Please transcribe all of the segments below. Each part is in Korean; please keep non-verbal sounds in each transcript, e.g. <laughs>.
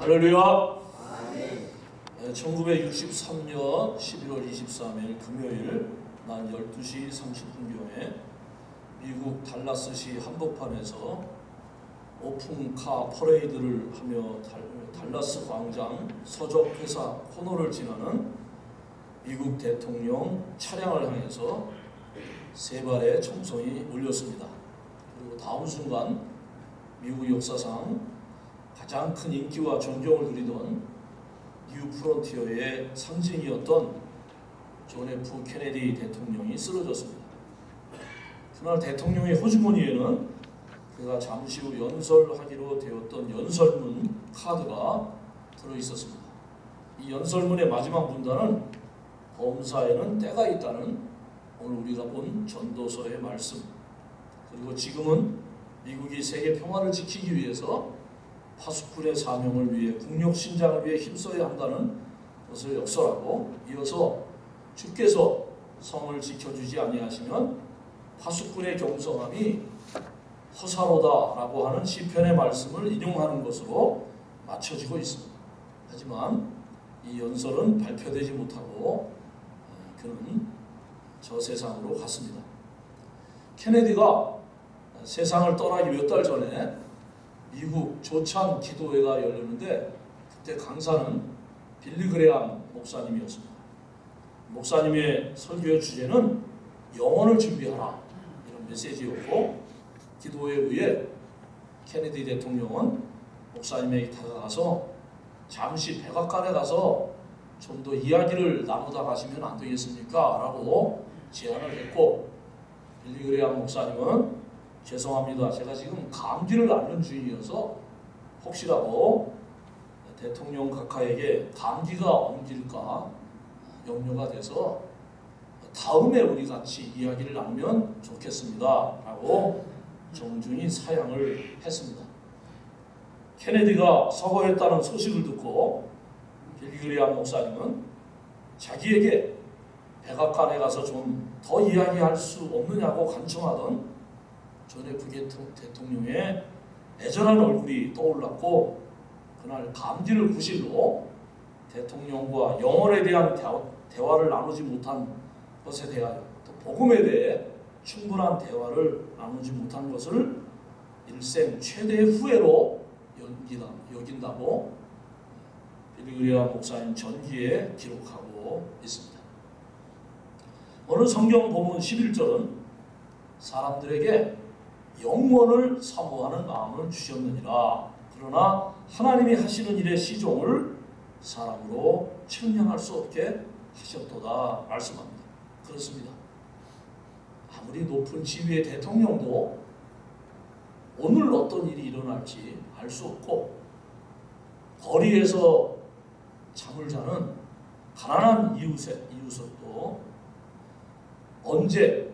할렐루야. 네, 1963년 11월 23일 금요일 낮 12시 30분경에 미국 달라스시 한복판에서 오픈카 퍼레이드를 하며 달, 달라스 광장 서적 회사 코너를 지나는 미국 대통령 차량을 향해서 세 발의 총성이 울렸습니다. 그리고 다음 순간 미국 역사상 가장 큰 인기와 존경을 누리던 New Frontier의 상징이었던 존 F 케네디 대통령이 쓰러졌습니다. 그날 대통령의 호주머니에는 그가 잠시 후 연설하기로 되었던 연설문 카드가 들어 있었습니다. 이 연설문의 마지막 문단은 범사에는 때가 있다는 오늘 우리가 본 전도서의 말씀 그리고 지금은 미국이 세계 평화를 지키기 위해서 파수꾼의 사명을 위해 국력 신장을 위해 힘써야 한다는 것을 역설하고 이어서 주께서 성을 지켜주지 아니하시면 파수꾼의 경성함이 허사로다라고 하는 시편의 말씀을 인용하는 것으로 맞춰지고 있습니다. 하지만 이 연설은 발표되지 못하고 그는 저 세상으로 갔습니다. 케네디가 세상을 떠나기 몇 달 전에 미국 조찬 기도회가 열렸는데 그때 강사는 빌리 그레암 목사님이었습니다. 목사님의 설교의 주제는 영혼을 준비하라 이런 메시지였고 기도회 후에 케네디 대통령은 목사님에게 다가가서 잠시 백악관에 가서 좀 더 이야기를 나누다 가시면 안 되겠습니까? 라고 제안을 했고 빌리 그레암 목사님은 죄송합니다. 제가 지금 감기를 앓는 중이어서 혹시라도 대통령 각하에게 감기가 옮길까 염려가 돼서 다음에 우리 같이 이야기를 나누면 좋겠습니다. 라고 정중히 사양을 했습니다. 케네디가 서거했다는 소식을 듣고 빌리 그레이엄 목사님은 자기에게 백악관에 가서 좀 더 이야기할 수 없느냐고 간청하던 존 F 대통령의 애절한 얼굴이 떠올랐고 그날 감기를 구실로 대통령과 영혼에 대한 대화 를 나누지 못한 것에 대하여 또 복음에 대해 충분한 대화를 나누지 못한 것을 일생 최대의 후회로 여긴다고 빌리그리아 목사님 전기에 기록하고 있습니다. 오늘 성경 본문 11절은 사람들에게 영원을 사모하는 마음을 주셨느니라. 그러나 하나님이 하시는 일의 시종을 사람으로 측량할 수 없게 하셨도다 말씀합니다. 그렇습니다. 아무리 높은 지위의 대통령도 오늘 어떤 일이 일어날지 알 수 없고 거리에서 잠을 자는 가난한 이웃의 이웃도 언제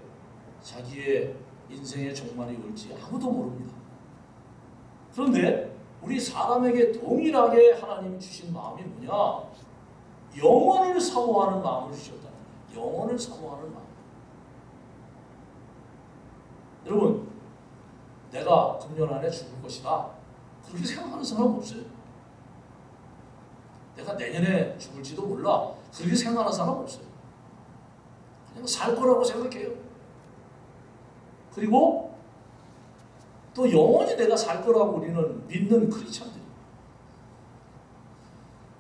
자기의 인생의 종말이 올지 아무도 모릅니다. 그런데 우리 사람에게 동일하게 하나님 주신 마음이 뭐냐? 영원을 사모하는 마음을 주셨다. 영원을 사모하는 마음. 여러분, 내가 금년 안에 죽을 것이다. 그렇게 생각하는 사람 없어요. 내가 내년에 죽을지도 몰라. 그렇게 생각하는 사람 없어요. 그냥 살 거라고 생각해요. 그리고 또 영원히 내가 살 거라고 우리는 믿는 크리스천들이.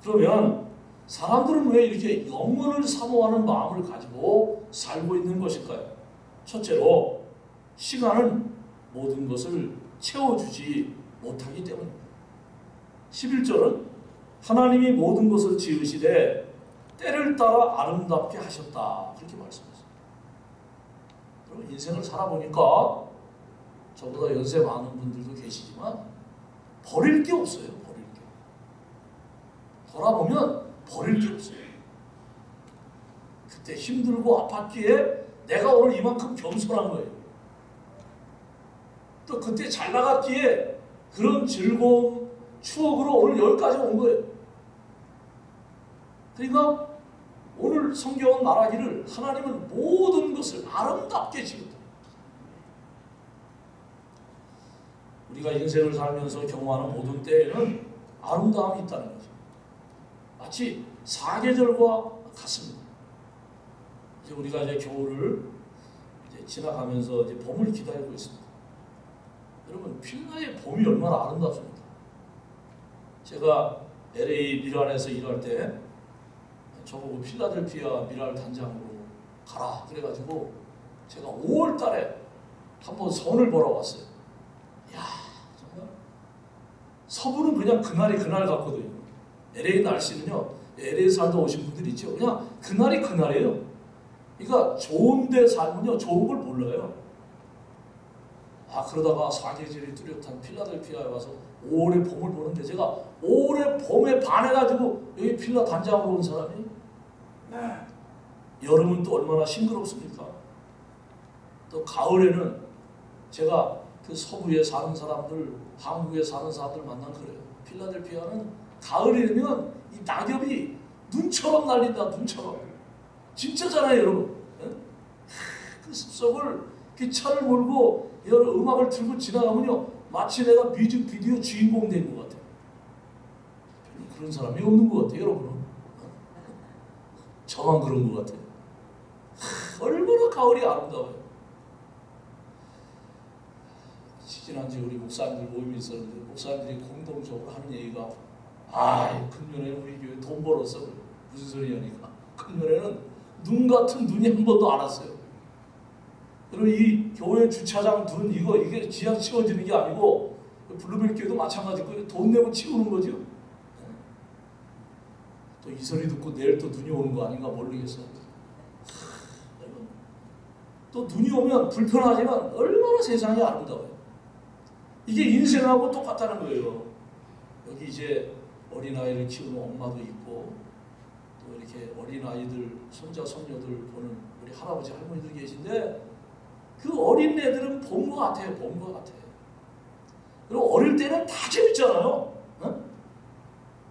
그러면 사람들은 왜 이렇게 영원을 사모하는 마음을 가지고 살고 있는 것일까요? 첫째로 시간은 모든 것을 채워주지 못하기 때문입니다. 11절은 하나님이 모든 것을 지으시되 때를 따라 아름답게 하셨다. 그렇게 말씀하셨습니다. 인생을 살아보니까 저보다 연세 많은 분들도 계시지만 버릴 게 없어요. 버릴 게. 돌아보면 버릴 게 없어요. 그때 힘들고 아팠기에 내가 오늘 이만큼 겸손한 거예요. 또 그때 잘 나갔기에 그런 즐거움, 추억으로 오늘 여기까지 온 거예요. 그러니까 오늘 성경은 말하기를 하나님은 모든 것을 아름답게 지었다. 우리가 인생을 살면서 경험하는 모든 때에는 아름다움이 있다는 거죠. 마치 사계절과 같습니다. 이제 우리가 이제 겨울을 이제 지나가면서 이제 봄을 기다리고 있습니다. 여러분 필라의 봄이 얼마나 아름답습니까? 제가 LA 미란에서 일할 때 저보고 필라델피아 미랄 단장으로 가라 그래가지고 제가 5월 달에 한번 선을 보러 왔어요. 야 정말 서부는 그냥 그날이 그날 같거든요. LA 날씨는요. LA 살다 오신 분들 있죠. 그냥 그날이 그날이에요. 그러니까 좋은 데 살면요 좋은 걸 몰라요. 아 그러다가 사계절이 뚜렷한 필라델피아에 와서 5월의 봄을 보는데 제가 5월의 봄에 반해가지고 여기 필라 단장으로 온 사람이 여름은 또 얼마나 싱그럽습니까? 또 가을에는 제가 그 서부에 사는 사람들, 한국에 사는 사람들 만난 그래요. 필라델피아는 가을이 되면 이 낙엽이 눈처럼 날린다, 눈처럼. 진짜잖아요, 여러분. 예? 그 숲속을 그 차를 몰고 여러 음악을 들고 지나가면요, 마치 내가 뮤직비디오 주인공 된 것 같아요. 그런 사람이 없는 것 같아요, 여러분은. 저만 그런 것 같아요. 얼마나 가을이 아름다워요. 지난주에 우리 목사님들 모임이 있었는데 목사님들이 공동적으로 하는 얘기가 아 금년에 우리 교회 돈 벌었어 무슨 소리냐니까 금년에는 눈 같은 눈이 한 번도 안 왔어요. 그리고 이 교회 주차장 눈 이거 이게 지하 치워지는 게 아니고 블루벨 교회도 마찬가지고 돈 내고 치우는 거죠. 또 이 소리 듣고 내일 또 눈이 오는 거 아닌가 모르겠어. 또 눈이 오면 불편하지만 얼마나 세상이 아름다워요. 이게 인생하고 똑같다는 거예요. 여기 이제 어린아이를 키우는 엄마도 있고 또 이렇게 어린아이들 손자 손녀들 보는 우리 할아버지 할머니들 계신데 그 어린 애들은 본 것 같아요. 본 것 같아요. 그리고 어릴 때는 다 재밌잖아요. 어?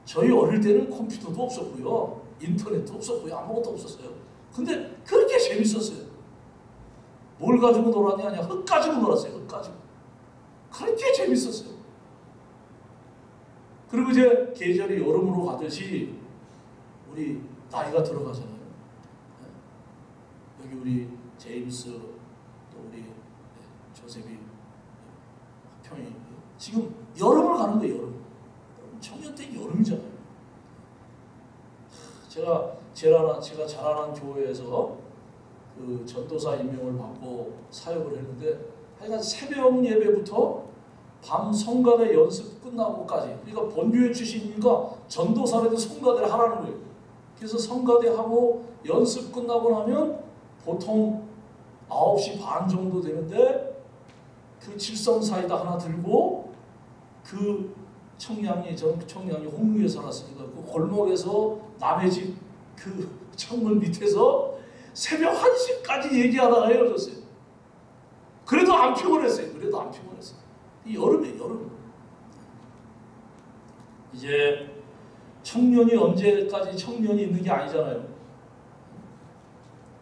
저희 어릴 때는 컴퓨터도 없었고요. 인터넷도 없었고요. 아무것도 없었어요. 근데 그렇게 재밌었어요. 뭘 가지고 놀았냐? 흙 가지고 놀았어요. 흙 가지고. 그렇게 재밌었어요. 그리고 이제 계절이 여름으로 가듯이 우리 나이가 들어가잖아요. 여기 우리 제임스 또 우리 조셉이 평이 지금 여름을 가는 거예요. 여름. 여름이잖아요. 제가 제가 제가 자라난 교회에서 그 전도사 임명을 받고 사역을 했는데 하여간 새벽 예배부터 밤 성가대 연습 끝나고까지 그러니까 본교회 출신이니까 전도사라도 성가대를 하라는 거예요. 그래서 성가대 하고 연습 끝나고 나면 보통 9시 반 정도 되는데 그 칠성사이다 하나 들고 그 청량리 전 청량리 홍루에 살았으니까 그 골목에서 남의 집 그 <laughs> 창문 밑에서 새벽 1시까지 얘기하다가 헤어졌어요. 그래도 안 피곤했어요. 그래도 안 피곤했어요. 이 여름에 여름. 이제 청년이 언제까지 청년이 있는 게 아니잖아요.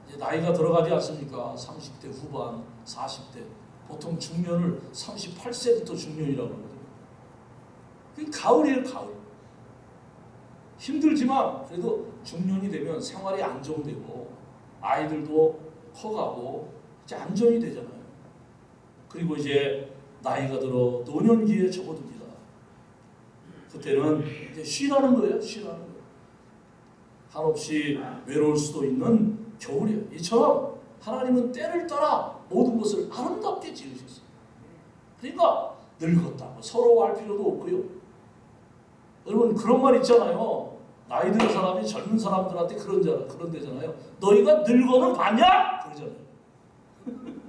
이제 나이가 들어가지 않습니까? 30대 후반, 40대. 보통 중년을 38세부터 중년이라고 그러거 그 가을이에요, 가을. 힘들지만 그래도 중년이 되면 생활이 안정되고 아이들도 커가고 이제 안정이 되잖아요. 그리고 이제 나이가 들어 노년기에 접어듭니다. 그때는 이제 쉬라는 거예요. 쉬라는 거예요. 한없이 외로울 수도 있는 겨울이에요. 이처럼 하나님은 때를 따라 모든 것을 아름답게 지으셨어요. 그러니까 늙었다고 서러워할 필요도 없고요. 여러분 그런 말 있잖아요. 나이 든 사람이 젊은 사람들한테 그런 자 그런 데잖아요. 너희가 늙어는 봤냐? 그러잖아요. <laughs>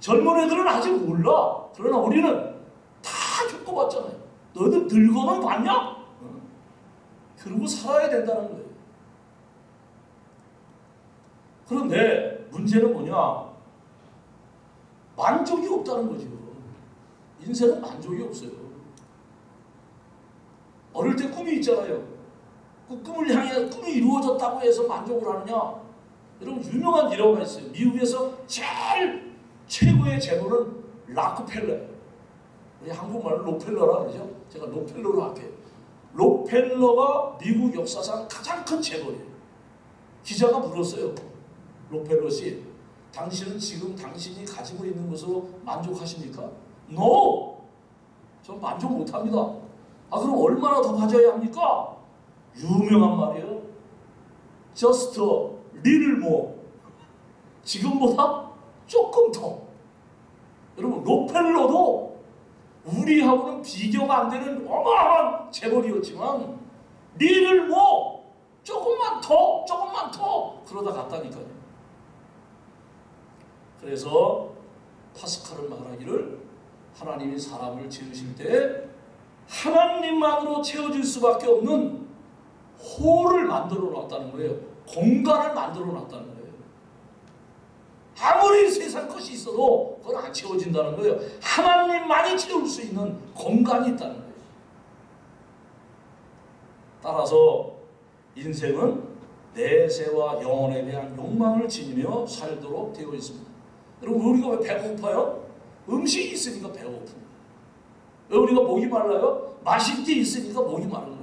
젊은 애들은 아직 몰라. 그러나 우리는 다 겪어봤잖아요. 너희들 늙어는 봤냐? 그러고 살아야 된다는 거예요. 그런데 문제는 뭐냐? 만족이 없다는 거죠. 인생은 만족이 없어요. 어릴 때 꿈이 있잖아요. 그 꿈을 향해 꿈이 이루어졌다고 해서 만족을 하느냐? 여러분 유명한 일화가 있어요. 미국에서 제일 최고의 재물은 라크펠러예요. 우리 한국말로 록펠러라 그러죠. 제가 록펠러로 할게요. 록펠러가 미국 역사상 가장 큰 재벌이에요. 기자가 물었어요. 록펠러 씨, 당신은 지금 당신이 가지고 있는 것으로 만족하십니까? No! 전 만족 못합니다. 아 그럼 얼마나 더 가져야 합니까? 유명한 말이에요. Just a more. 지금보다 조금 더. 여러분 록펠러도 우리하고는 비교가 안 되는 어마어마한 재벌이었지만 little more. 조금만 더, 조금만 더 그러다 갔다니까요. 그래서 파스칼은 말하기를 하나님이 사람을 지으실 때 하나님만으로 채워질 수밖에 없는 홀을 만들어 놨다는 거예요. 공간을 만들어 놨다는 거예요. 아무리 세상 것이 있어도 그건 안 채워진다는 거예요. 하나님만이 채울 수 있는 공간이 있다는 거예요. 따라서 인생은 내세와 영혼에 대한 욕망을 지니며 살도록 되어 있습니다. 여러분 우리가 왜 배고파요? 음식이 있으니까 배고픕니다. 왜 우리가 목이 말라요? 마실 게 있으니까 목이 마른 거예요.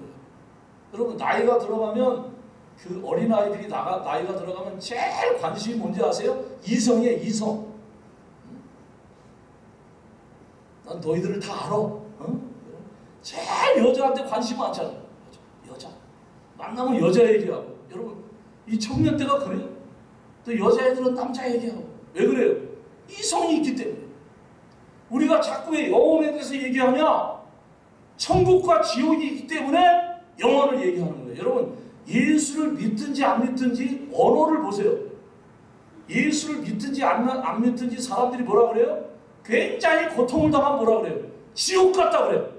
여러분 나이가 들어가면 그 어린 아이들이 나가 나이가 들어가면 제일 관심이 뭔지 아세요? 이성이에요 이성. 난 너희들을 다 알아. 어? 제일 여자한테 관심 많잖아. 여자. 만나면 여자 얘기하고. 여러분 이 청년 때가 그래요. 또 여자애들은 남자 얘기하고. 왜 그래요? 이성이 있기 때문에. 우리가 자꾸 왜 영혼에 대해서 얘기하냐? 천국과 지옥이 있기 때문에 영혼을 얘기하는 거예요. 여러분 예수를 믿든지 안 믿든지 언어를 보세요. 예수를 믿든지 안, 안 믿든지 사람들이 뭐라 그래요? 굉장히 고통을 당하면 뭐라 그래요? 지옥 같다 그래요.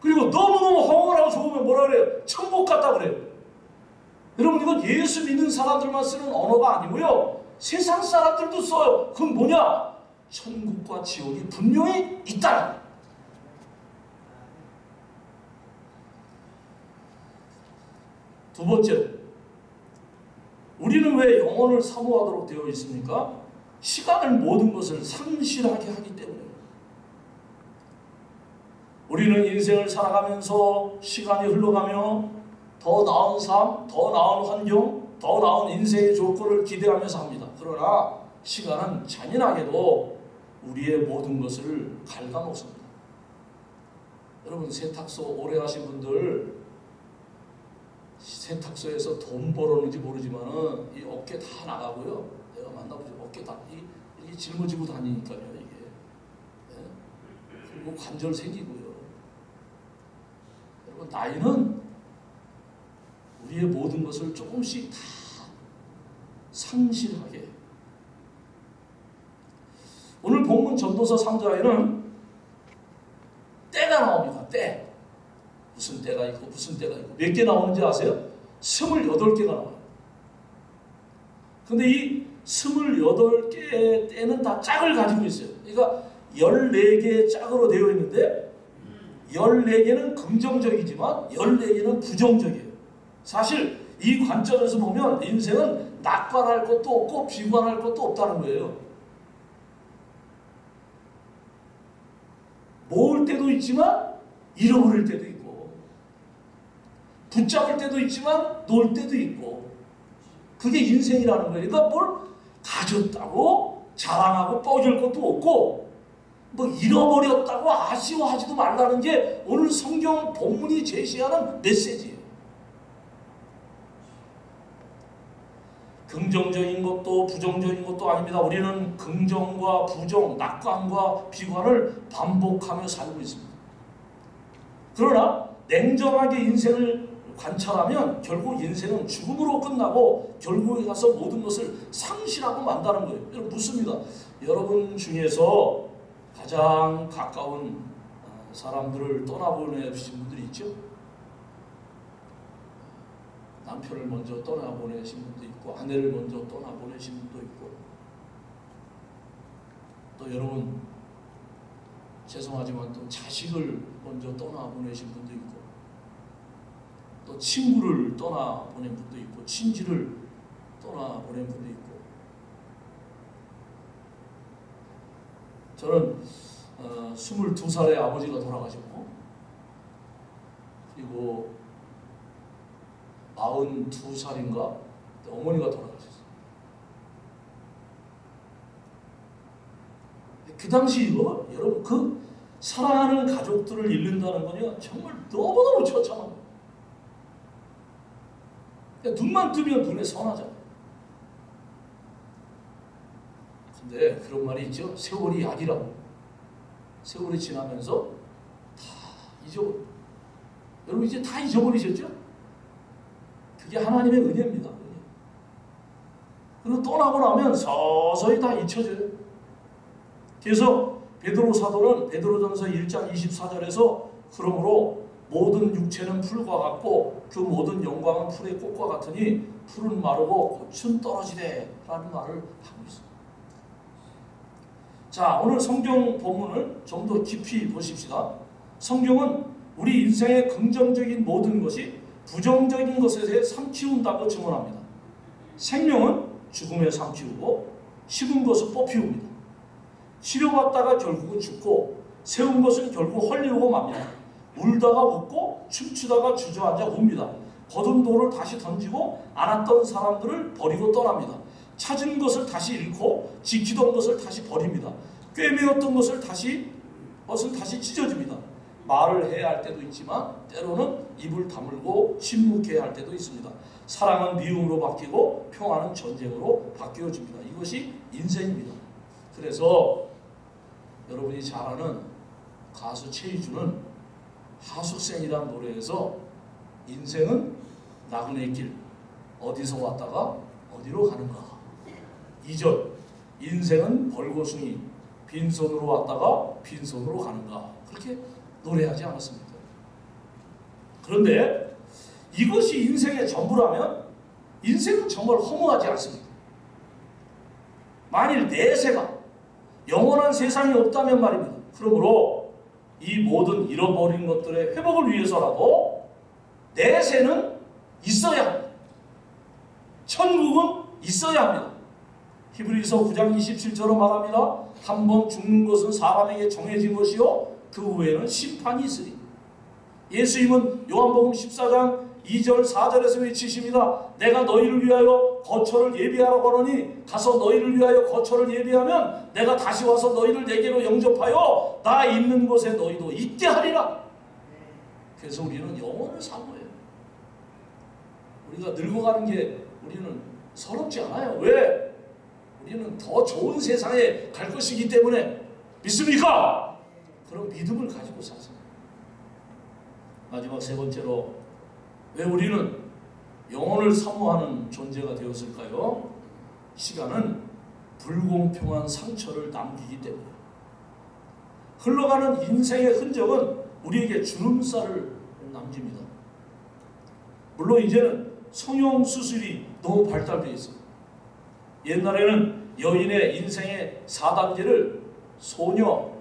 그리고 너무너무 허물하고 좋으면 뭐라 그래요? 천국 같다 그래요. 여러분 이건 예수 믿는 사람들만 쓰는 언어가 아니고요. 세상 사람들도 써요. 그건 뭐냐? 천국과 지옥이 분명히 있다. 두 번째, 우리는 왜 영혼을 사모하도록 되어 있습니까? 시간을 모든 것을 상실하게 하기 때문에. 우리는 인생을 살아가면서 시간이 흘러가며 더 나은 삶, 더 나은 환경, 더 나은 인생의 조건을 기대하면서 합니다. 그러나 시간은 잔인하게도 우리의 모든 것을 갉아먹습니다. 여러분 세탁소 오래 하신 분들 세탁소에서 돈 벌었는지 모르지만은 이 어깨 다 나가고요. 내가 만나보죠. 어깨 다 이, 이게 짊어지고 다니니까요. 이게 예? 그리고 관절 생기고요. 여러분 나이는 우리의 모든 것을 조금씩 다 상실하게. 오늘 본문 전도서 3장에는 때가 나옵니다. 때. 무슨 때가 있고 무슨 때가 있고 몇 개 나오는지 아세요? 28개가 나와요. 근데 이 28개의 때는 다 짝을 가지고 있어요. 그러니까 14개의 짝으로 되어 있는데 14개는 긍정적이지만 14개는 부정적이에요. 사실 이 관점에서 보면 인생은 낙관할 것도 없고 비관할 것도 없다는 거예요. 모을 때도 있지만 잃어버릴 때도 있고 붙잡을 때도 있지만 놓을 때도 있고 그게 인생이라는 거예요. 그러니까 뭘 가졌다고 자랑하고 뻐줄 것도 없고 뭐 잃어버렸다고 아쉬워하지도 말라는 게 오늘 성경 본문이 제시하는 메시지예요. 긍정적인 것도 부정적인 것도 아닙니다. 우리는 긍정과 부정, 낙관과 비관을 반복하며 살고 있습니다. 그러나 냉정하게 인생을 관찰하면 결국 인생은 죽음으로 끝나고 결국에 가서 모든 것을 상실하고 만다는 거예요. 여러분 묻습니다. 여러분 중에서 가장 가까운 사람들을 떠나보내신 분들이 있죠? 남편을 먼저 떠나보내신 분도 있고 아내를 먼저 떠나보내신 분도 있고. 또 여러분 죄송하지만 또 자식을 먼저 떠나보내신 분도 있고 또 친구를 떠나보낸 분도 있고 친지를 떠나보낸 분도 있고. 저는 어, 22살에 아버지가 돌아가셨고 그리고 42살인가 어머니가 돌아가셨어요. 그 당시 여러분 그 사랑하는 가족들을 잃는다는 건요 정말 너무너무 처참합니다. 눈만 뜨면 눈에 선하잖아요. 근데 그런 말이 있죠. 세월이 약이라고. 세월이 지나면서 다 잊어버려. 여러분 이제 다 잊어버리셨죠? 그게 하나님의 은혜입니다. 은혜. 그리고 떠나고 나면 서서히 다 잊혀져요. 그래서 베드로 사도는 베드로전서 1장 24절에서 그러므로 모든 육체는 풀과 같고 그 모든 영광은 풀의 꽃과 같으니 풀은 마르고 꽃은 떨어지되 라는 말을 하고 있습니다. 자 오늘 성경 본문을 좀 더 깊이 보십시다. 성경은 우리 인생의 긍정적인 모든 것이 부정적인 것에 삼키운다고 증언합니다. 생명은 죽음에 삼키우고 식은 것은 뽑히웁니다. 치료받다가 결국은 죽고 세운 것은 결국 헐리우고 맙니다. 울다가 웃고 춤추다가 주저앉아 웁니다. 거둔 돌을 다시 던지고 안았던 사람들을 버리고 떠납니다. 찾은 것을 다시 잃고 지키던 것을 다시 버립니다. 꿰매었던 것을 다시 것을 다시 찢어집니다. 말을 해야 할 때도 있지만 때로는 입을 다물고 침묵해야 할 때도 있습니다. 사랑은 미움으로 바뀌고 평화는 전쟁으로 바뀌어집니다. 이것이 인생입니다. 그래서 여러분이 잘 아는 가수 최희준은 하숙생이라는 노래에서 인생은 나그네 길 어디서 왔다가 어디로 가는가 2절 인생은 벌거숭이 빈손으로 왔다가 빈손으로 가는가 그렇게 노래하지 않았습니까? 그런데 이것이 인생의 전부라면 인생은 정말 허무하지 않습니다. 만일 내세가 영원한 세상이 없다면 말입니다. 그러므로 이 모든 잃어버린 것들의 회복을 위해서라도 내세는 있어야 합니다. 천국은 있어야 합니다. 히브리서 9장 27절로 말합니다. 한 번 죽는 것은 사람에게 정해진 것이요 그 후에는 심판이 있으리. 예수님은 요한복음 14장 2절 4절에서 외치십니다. 내가 너희를 위하여 거처를 예비하라고 하노니 가서 너희를 위하여 거처를 예비하면 내가 다시 와서 너희를 내게로 영접하여 나 있는 곳에 너희도 있게 하리라. 그래서 우리는 영원을 사모해요. 우리가 늙어가는 게 우리는 서럽지 않아요. 왜? 우리는 더 좋은 세상에 갈 것이기 때문에 믿습니까? 그런 믿음을 가지고 사세요. 마지막 세 번째로 왜 우리는 영혼을 사모하는 존재가 되었을까요? 시간은 불공평한 상처를 남기기 때문에 흘러가는 인생의 흔적은 우리에게 주름살을 남깁니다. 물론 이제는 성형 수술이 너무 발달되어 있습니다. 옛날에는 여인의 인생의 4단계를 소녀,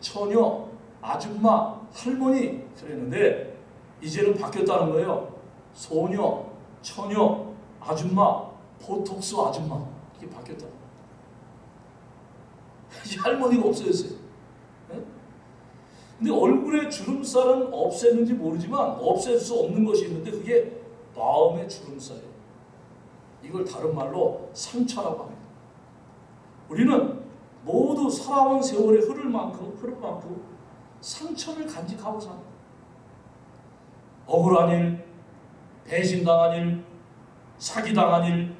처녀, 아줌마, 할머니 그랬는데 이제는 바뀌었다는 거예요. 소녀, 처녀, 아줌마, 보톡스 아줌마 이게 바뀌었다. <laughs> 이 할머니가 없어졌어요. 네? 근데 얼굴에 주름살은 없앴는지 모르지만 없앨 수 없는 것이 있는데 그게 마음의 주름살이에요. 이걸 다른 말로 상처라고 합니다. 우리는 모두 살아온 세월의 흐를 만큼 흐를 만큼 상처를 간직하고 삽니다. 억울한 일, 배신당한 일, 사기당한 일,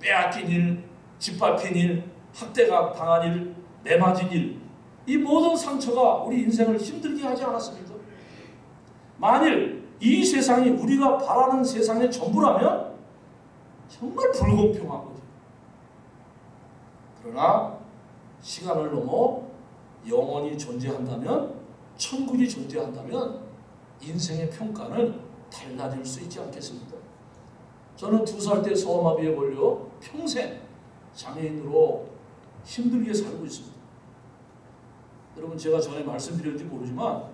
빼앗긴 일, 짓밟힌 일, 학대가 당한 일, 매맞은 일, 이 모든 상처가 우리 인생을 힘들게 하지 않았습니까? 만일 이 세상이 우리가 바라는 세상의 전부라면 정말 불공평한 거죠. 그러나 시간을 넘어 영원히 존재한다면 천국이 존재한다면 인생의 평가는 달라질 수 있지 않겠습니까? 저는 두 살 때 소아마비에 걸려 평생 장애인으로 힘들게 살고 있습니다. 여러분 제가 전에 말씀드렸는지 모르지만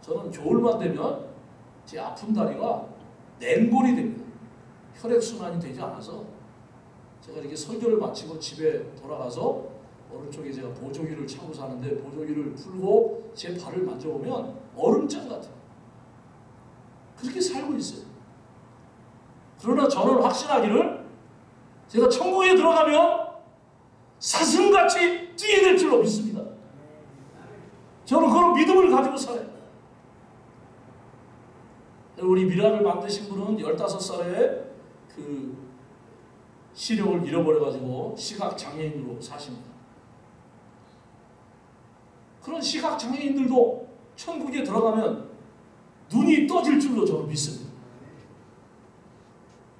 저는 겨울만 되면 제 아픈 다리가 냉골이 됩니다. 혈액순환이 되지 않아서 제가 이렇게 설교를 마치고 집에 돌아가서 오른쪽에 제가 보조기를 차고 사는데 보조기를 풀고 제 발을 만져보면 얼음장 같아요. 그렇게 살고 있어요. 그러나 저는 확신하기를 제가 천국에 들어가면 사슴같이 뛰게 될 줄로 믿습니다. 저는 그런 믿음을 가지고 살아요. 우리 미라를 만드신 분은 15살에 그 시력을 잃어버려가지고 시각장애인으로 사십니다. 그런 시각장애인들도 천국에 들어가면 눈이 떠질 줄로 저는 믿습니다.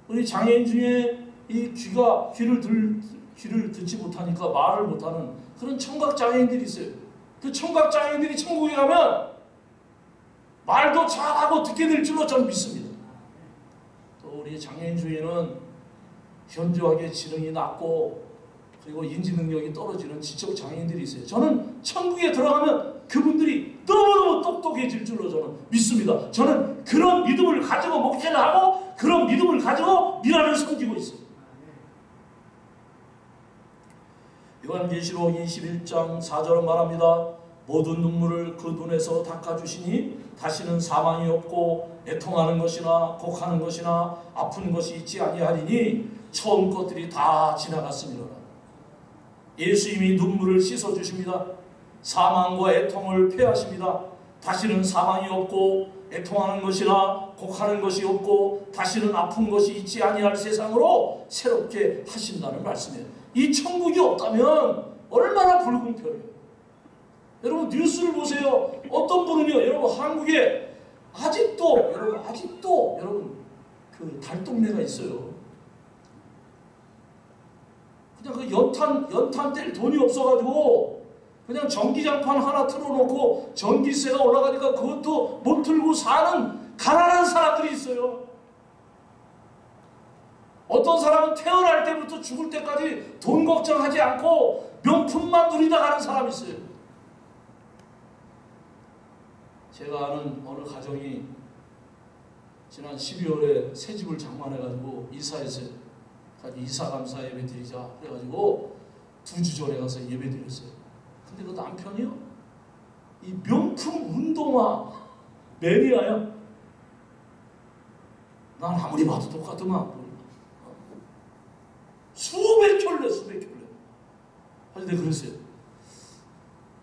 우리 장애인 중에 이 귀가 귀를 들 귀를 듣지 못하니까 말을 못하는 그런 청각 장애인들이 있어요. 그 청각 장애인들이 천국에 가면 말도 잘하고 듣게 될 줄로 저는 믿습니다. 또 우리 장애인 중에는 현저하게 지능이 낮고 그리고 인지 능력이 떨어지는 지적 장애인들이 있어요. 저는 천국에 들어가면 그분들이 너무너무 똑똑해질 줄로 저는 믿습니다. 저는 그런 믿음을 가지고 목회를 하고 그런 믿음을 가지고 미라를 섬기고 있어요. 요한계시록 21장 4절은 말합니다. 모든 눈물을 그 눈에서 닦아주시니 다시는 사망이 없고 애통하는 것이나 곡하는 것이나 아픈 것이 있지 아니하리니 처음 것들이 다 지나갔습니다. 예수 이미 눈물을 씻어 주십니다. 사망과 애통을 폐하십니다. 다시는 사망이 없고 애통하는 것이나 곡하는 것이 없고 다시는 아픈 것이 있지 아니할 세상으로 새롭게 하신다는 말씀이에요. 이 천국이 없다면 얼마나 불공평해요. 여러분 뉴스를 보세요. 어떤 분은요, 여러분 한국에 아직도 여러분 아직도 여러분 그 달동네가 있어요. 그냥 그 연탄 연탄 뗄 돈이 없어가지고 그냥 전기장판 하나 틀어놓고 전기세가 올라가니까 그것도 못 틀고 사는 가난한 사람들이 있어요. 어떤 사람은 태어날 때부터 죽을 때까지 돈 걱정하지 않고 명품만 누리다 가는 사람이 있어요. 제가 아는 어느 가정이 지난 12월에 새 집을 장만해가지고 이사했어요. 이사 감사 예배 드리자 그래가지고 두 주 전에 가서 예배 드렸어요. 근데 그 남편이요 이 명품 운동화 매니아야. 난 아무리 봐도 똑같더만 수백 켤레 수백 켤레. 아니 내가 그랬어요.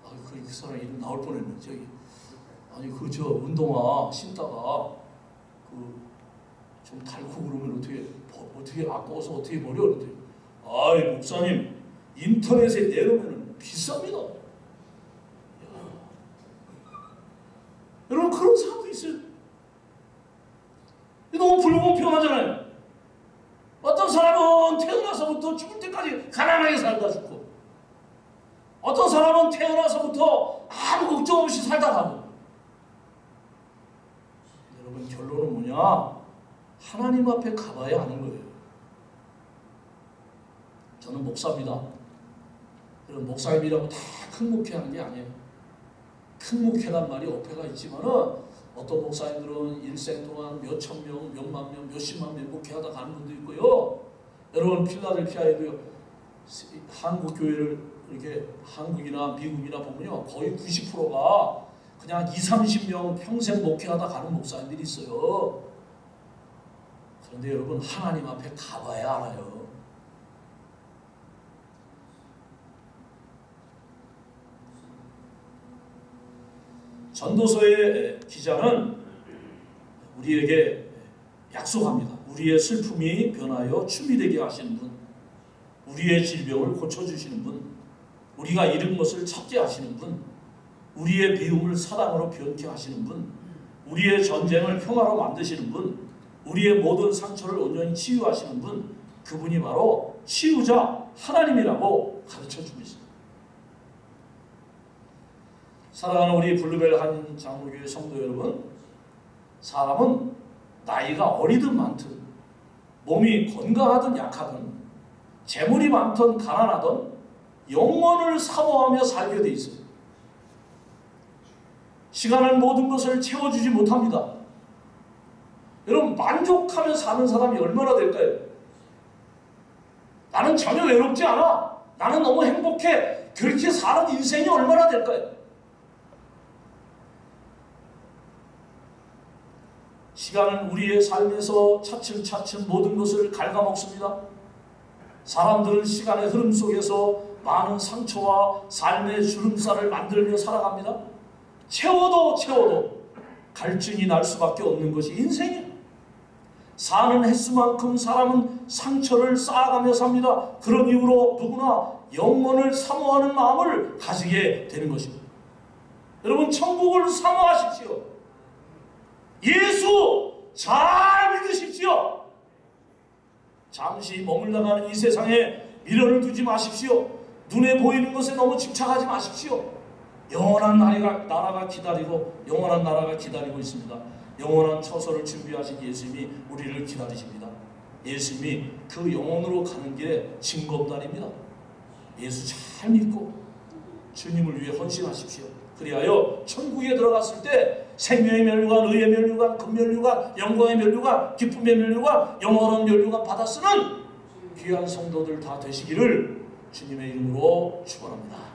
아, 그, 그 사람 이름 나올 뻔했네. 저기 아니 그 저 운동화 신다가 그좀 닳고 그러면 어떻게 어떻게 아까워서 어떻게 버려 그랬더니 아이 목사님 인터넷에 내놓으면 비쌉니다. 야. 여러분 그런 사람도 있어요. 너무 불공평하잖아요. 어떤 사람은 태어나서부터 죽을 때까지 가난하게 살다 죽고 어떤 사람은 태어나서부터 아무 걱정 없이 살다 가고 여러분 결론은 뭐냐? 하나님 앞에 가봐야 하는 거예요. 저는 목사입니다. 여러분 목사님이라고 다 큰 목회하는 게 아니에요. 큰 목회란 말이 어폐가 있지만은 어떤 목사님들은 일생 동안 몇천 명, 몇만 명, 몇십만 명 목회하다 가는 분도 있고요. 여러분 필라델피아에도요. 한국 교회를 이렇게 한국이나 미국이나 보면요. 거의 90%가 그냥 2, 30명 평생 목회하다 가는 목사님들이 있어요. 그런데 여러분 하나님 앞에 가봐야 알아요. 전도서의 기자는 우리에게 약속합니다. 우리의 슬픔이 변하여 춤이 되게 하시는 분, 우리의 질병을 고쳐주시는 분, 우리가 잃은 것을 찾게 하시는 분, 우리의 비움을 사랑으로 변케 하시는 분, 우리의 전쟁을 평화로 만드시는 분, 우리의 모든 상처를 온전히 치유하시는 분, 그분이 바로 치유자 하나님이라고 가르쳐 주고 있습니다. 사랑하는 우리 블루벨 한 장로교회 성도 여러분, 사람은 나이가 어리든 많든, 몸이 건강하든 약하든, 재물이 많든 가난하든, 영원을 사모하며 살게 돼 있어요. 시간은 모든 것을 채워주지 못합니다. 여러분 만족하며 사는 사람이 얼마나 될까요? 나는 전혀 외롭지 않아. 나는 너무 행복해. 그렇게 사는 인생이 얼마나 될까요? 시간은 우리의 삶에서 차츰차츰 모든 것을 갉아먹습니다. 사람들은 시간의 흐름 속에서 많은 상처와 삶의 주름살을 만들며 살아갑니다. 채워도 채워도 갈증이 날 수밖에 없는 것이 인생이에요. 사는 횟수만큼 사람은 상처를 쌓아가며 삽니다. 그런 이유로 누구나 영원을 사모하는 마음을 가지게 되는 것입니다. 여러분 천국을 사모하십시오. 예수 잘 믿으십시오. 잠시 머물러가는 이 세상에 미련을 두지 마십시오. 눈에 보이는 것에 너무 집착하지 마십시오. 영원한 나라가, 나라가 기다리고 영원한 나라가 기다리고 있습니다. 영원한 처소를 준비하신 예수님이 우리를 기다리십니다. 예수님이 그 영혼으로 가는 길에 징검다리입니다. 예수 잘 믿고 주님을 위해 헌신하십시오. 그리하여 천국에 들어갔을 때 생명의 면류관, 의의 면류관, 금면류관, 영광의 면류관, 기쁨의 면류관, 영원한 면류관 받아 쓰는 귀한 성도들 다 되시기를 주님의 이름으로 축원합니다.